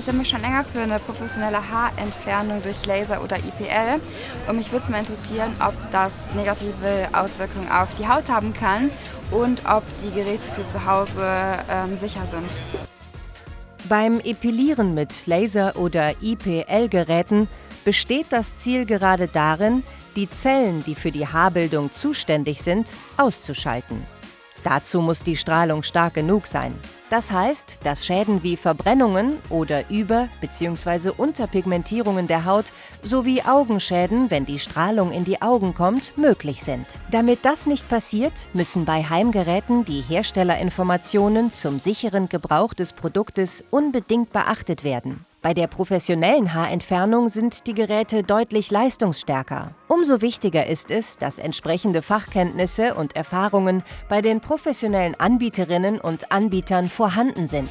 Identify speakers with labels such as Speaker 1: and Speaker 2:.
Speaker 1: interessiere mich schon länger für eine professionelle Haarentfernung durch Laser oder IPL und mich würde es mal interessieren, ob das negative Auswirkungen auf die Haut haben kann und ob die Geräte für zu Hause ähm, sicher sind.
Speaker 2: Beim Epilieren mit Laser- oder IPL-Geräten besteht das Ziel gerade darin, die Zellen, die für die Haarbildung zuständig sind, auszuschalten. Dazu muss die Strahlung stark genug sein. Das heißt, dass Schäden wie Verbrennungen oder Über- bzw. Unterpigmentierungen der Haut sowie Augenschäden, wenn die Strahlung in die Augen kommt, möglich sind. Damit das nicht passiert, müssen bei Heimgeräten die Herstellerinformationen zum sicheren Gebrauch des Produktes unbedingt beachtet werden. Bei der professionellen Haarentfernung sind die Geräte deutlich leistungsstärker. Umso wichtiger ist es, dass entsprechende Fachkenntnisse und Erfahrungen bei den professionellen Anbieterinnen und Anbietern vorhanden sind.